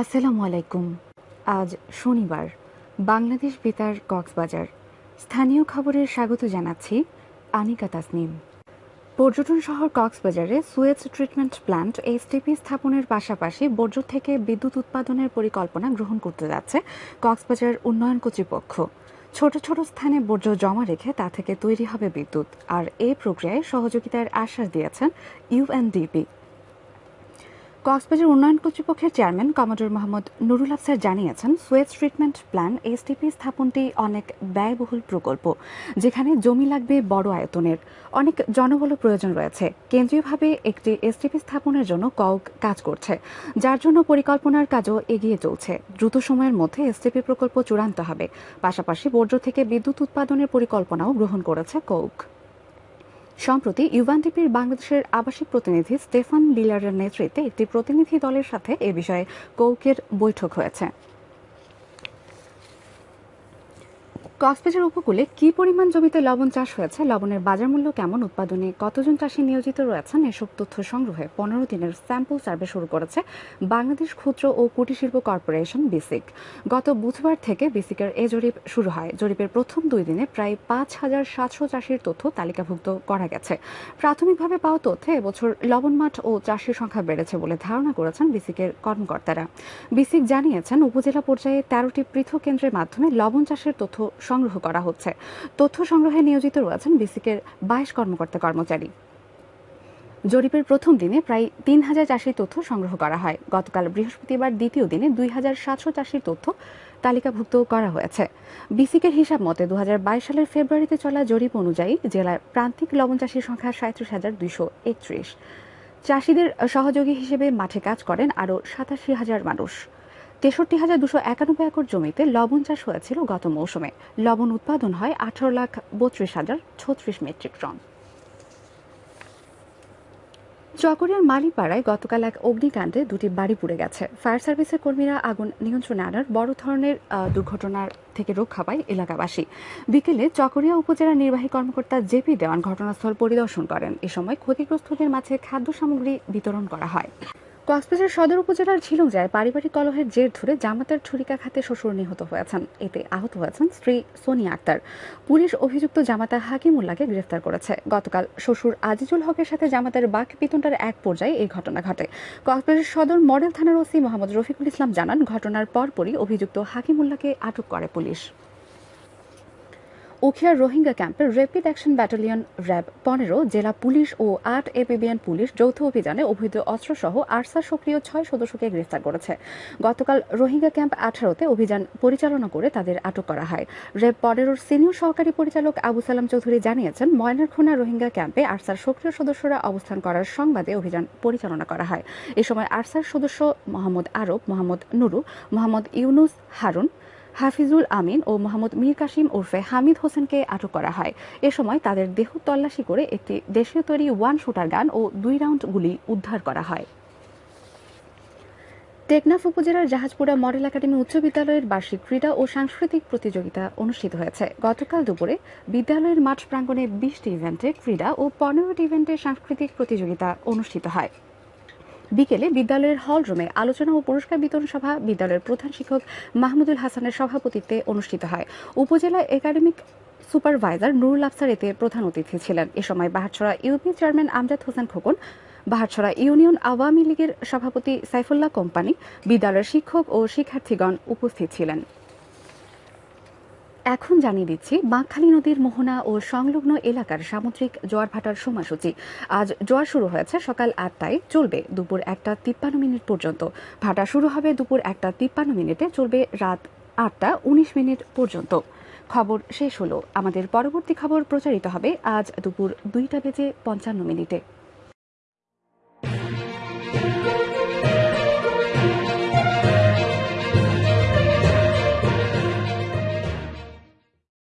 আসসালামু আলাইকুম। আজ শনিবার, বাংলাদেশ বেতার কক্সবাজার। স্থানীয় খবরে স্বাগত জানাচ্ছি আনিকা তাসনিম। পর্যটন শহর কক্সবাজারে সুয়েজ ট্রিটমেন্ট প্ল্যান্ট এসটিপি স্থাপনের পাশাপাশি বর্জ্য থেকে বিদ্যুৎ উৎপাদনের পরিকল্পনা গ্রহণ করতে যাচ্ছে কক্সবাজার উন্নয়ন কর্তৃপক্ষ। ছোট ছোট স্থানে বর্জ্য জমা রেখে তা থেকে তৈরি হবে বিদ্যুৎ। আর এই প্রক্রিয়ায় সহযোগিতার আশ্বাস দিয়েছেন ইউএনডিপি কক্সবাজার উন্নয়ন কর্তৃপক্ষের চেয়ারম্যান কমোডর মোহাম্মদ নুরুল আফসার জানিয়েছেন, সুয়েজ ট্রিটমেন্ট প্ল্যান, এসটিপি স্থাপনটি অনেক ব্যয়বহুল প্রকল্প, যেখানে জমি লাগবে বড় আয়তনের। অনেক জনবল প্রয়োজন রয়েছে। কেন্দ্রীয়ভাবে একটি এসটিপি স্থাপনের জন্য কক কাজ করছে, যার জন্য পরিকল্পনার কাজও এগিয়ে চলছে। দ্রুত সময়ের মধ্যে এসটিপি প্রকল্প চূড়ান্ত হবে। পাশাপাশি বর্জ্য থেকে বিদ্যুৎ উৎপাদনের পরিকল্পনাও গ্রহণ করেছে কৌক সম্প্রতি ইউএনডিপির বাংলাদেশের আবাসিক প্রতিনিধি স্টেফান লিলারের নেতৃত্বে একটি প্রতিনিধি দলের সাথে এ বিষয়ে কৌকের বৈঠক হয়েছে। কক্সবাজার উপকূলে কি পরিমাণ জমিতে লবণ চাষ হয়েছে? লবণের বাজার মূল্য কেমন? উৎপাদনে কতজন চাষি নিয়োজিত রয়েছেন? এসব তথ্য সংগ্রহে পনেরো দিনের স্যাম্পল সার্ভে শুরু করেছে বাংলাদেশ ক্ষুদ্র ও কুটির শিল্প কর্পোরেশন বিসিক। গত বুধবার থেকে বিসিকের এ জরিপ শুরু হয়। জরিপের প্রথম দুই দিনে প্রায় পাঁচ হাজার সাতশো চাষির তথ্য তালিকাভুক্ত করা গেছে। প্রাথমিকভাবে পাওয়া তথ্যে এবছর লবণ মাঠ ও চাষির সংখ্যা বেড়েছে বলে ধারণা করেছেন বিসিকের কর্মকর্তারা। বিসিক জানিয়েছেন, উপজেলা পর্যায়ে তেরোটি পৃথক কেন্দ্রের মাধ্যমে লবণ চাষের তথ্য সংগ্রহ করা হচ্ছে। তথ্য সংগ্রহে নিয়োজিত রয়েছেন বিসিকের বাইশ কর্মকর্তা কর্মচারী। জরিপের প্রথম দিনে প্রায় তিন হাজার চাষির তথ্য সংগ্রহ করা হয়। গতকাল বৃহস্পতিবার দ্বিতীয় দিনে দুই হাজার সাতশো চাষির তথ্য তালিকাভুক্ত করা হয়েছে। বিসিকের হিসাব মতে দু হাজার বাইশ সালের ফেব্রুয়ারিতে চলা জরিপ অনুযায়ী জেলার প্রান্তিক লবণ চাষির সংখ্যা সাঁত্রিশ হাজার দুইশো একত্রিশ। চাষিদের সহযোগী হিসেবে মাঠে কাজ করেন আরও সাতাশি হাজার মানুষ। তেষট্টি হাজার দুশো একানব্বই একর জমিতে লবণ চাষ হয়েছিল গত মৌসুমে। লবণ উৎপাদন হয় আঠারো লাখ বত্রিশ হাজার ছত্রিশ মেট্রিক টন। চকরিয়ার মালিপাড়ায় গতকাল এক অগ্নিকাণ্ডে দুটি বাড়ি পুড়ে গেছে। ফায়ার সার্ভিসের কর্মীরা আগুন নিয়ন্ত্রণে আনার বড় ধরনের দুর্ঘটনার থেকে রক্ষা পায় এলাকাবাসী। বিকেলে চকরিয়া উপজেলা নির্বাহী কর্মকর্তা জেপি দেওয়ান ঘটনাস্থল পরিদর্শন করেন। এ সময় ক্ষতিগ্রস্তদের মাঝে খাদ্য সামগ্রী বিতরণ করা হয়। কক্সবাজার সদর উপজেলার ঝিলুজায় পারিবারিক কলহের জের ধরে জামাতার ছুরিকাঘাতে শ্বশুর নিহত হয়েছেন। এতে আহত হয়েছেন স্ত্রী সোনিয়া আক্তার। পুলিশ অভিযুক্ত জামাতা হাকিমুল্লাহকে গ্রেফতার করেছে। গতকাল শ্বশুর আজিজুল হকের সাথে জামাতার বাক পিতনটার এক পর্যায়ে এই ঘটনা ঘটে। কক্সবাজার সদর মডেল থানার ওসি মোহাম্মদ রফিকুল ইসলাম জানান, ঘটনার পরপরই অভিযুক্ত হাকিমুল্লাহকে আটক করে পুলিশ। উখিয়ার রোহিঙ্গা ক্যাম্পের র্যাপিড অ্যাকশন ব্যাটালিয়ন র্যাব পনেরো, জেলা পুলিশ ও আট এপিবিএন পুলিশ যৌথ অভিযানে অবৈধ অস্ত্রসহ আরসা সক্রিয় ছয় সদস্যকে গ্রেফতার করেছে। গতকাল রোহিঙ্গা ক্যাম্প আঠারোতে অভিযান পরিচালনা করে তাদের আটক করা হয়। র্যাব পনেরোর সিনিয়র সহকারী পরিচালক আবু সালাম চৌধুরী জানিয়েছেন ময়নারখোনা রোহিঙ্গা ক্যাম্পে আরসার সক্রিয় সদস্যরা অবস্থান করার সংবাদে অভিযান পরিচালনা করা হয়। এ সময় আরসার সদস্য মোহাম্মদ আরব, মোহাম্মদ নুরু, মোহাম্মদ ইউনুস হারুন হাফিজুল আমিন ও মোহাম্মদ মীর কাসিম ওরফে হামিদ হোসেনকে আটক করা হয়। এ সময় তাদের দেহ তল্লাশি করে একটি দেশীয় তৈরি ওয়ান শুটার গান ও দুই রাউন্ড গুলি উদ্ধার করা হয়। টেকনাফ উপজেলার জাহাজপুরা মডেল একাডেমি উচ্চ বিদ্যালয়ের বার্ষিক ক্রীড়া ও সাংস্কৃতিক প্রতিযোগিতা অনুষ্ঠিত হয়েছে। গতকাল দুপুরে বিদ্যালয়ের মাঠ প্রাঙ্গণে বিশটি ইভেন্টে ক্রীড়া ও পনেরোটি ইভেন্টে সাংস্কৃতিক প্রতিযোগিতা অনুষ্ঠিত হয়। বিকেলে বিদ্যালয়ের হল রুমে আলোচনা ও পুরস্কার বিতরণ সভা বিদ্যালয়ের প্রধান শিক্ষক মাহমুদুল হাসানের সভাপতিত্বে অনুষ্ঠিত হয়। উপজেলা একাডেমিক সুপারভাইজার নুরুল আফসার এতে প্রধান অতিথি ছিলেন। এ সময় Baharchhara UP chairman Amjad Hossain Khokon Baharchhara union Awami লীগের সভাপতি সাইফুল্লাহ কোম্পানি, বিদ্যালয়ের শিক্ষক ও শিক্ষার্থীগণ উপস্থিত ছিলেন। এখন জানিয়ে দিচ্ছি বাঁকখালী নদীর মোহনা ও সংলগ্ন এলাকার সামুদ্রিক জোয়ার ভাটার সময়সূচি। আজ জোয়ার শুরু হয়েছে সকাল আটটায়, চলবে দুপুর একটা তিপ্পান্ন মিনিট পর্যন্ত। ভাটা শুরু হবে দুপুর একটা তিপ্পান্ন মিনিটে, চলবে রাত আটটা উনিশ মিনিট পর্যন্ত। খবর শেষ হলো। আমাদের পরবর্তী খবর প্রচারিত হবে আজ দুপুর দুইটা বেজে পঞ্চান্ন মিনিটে।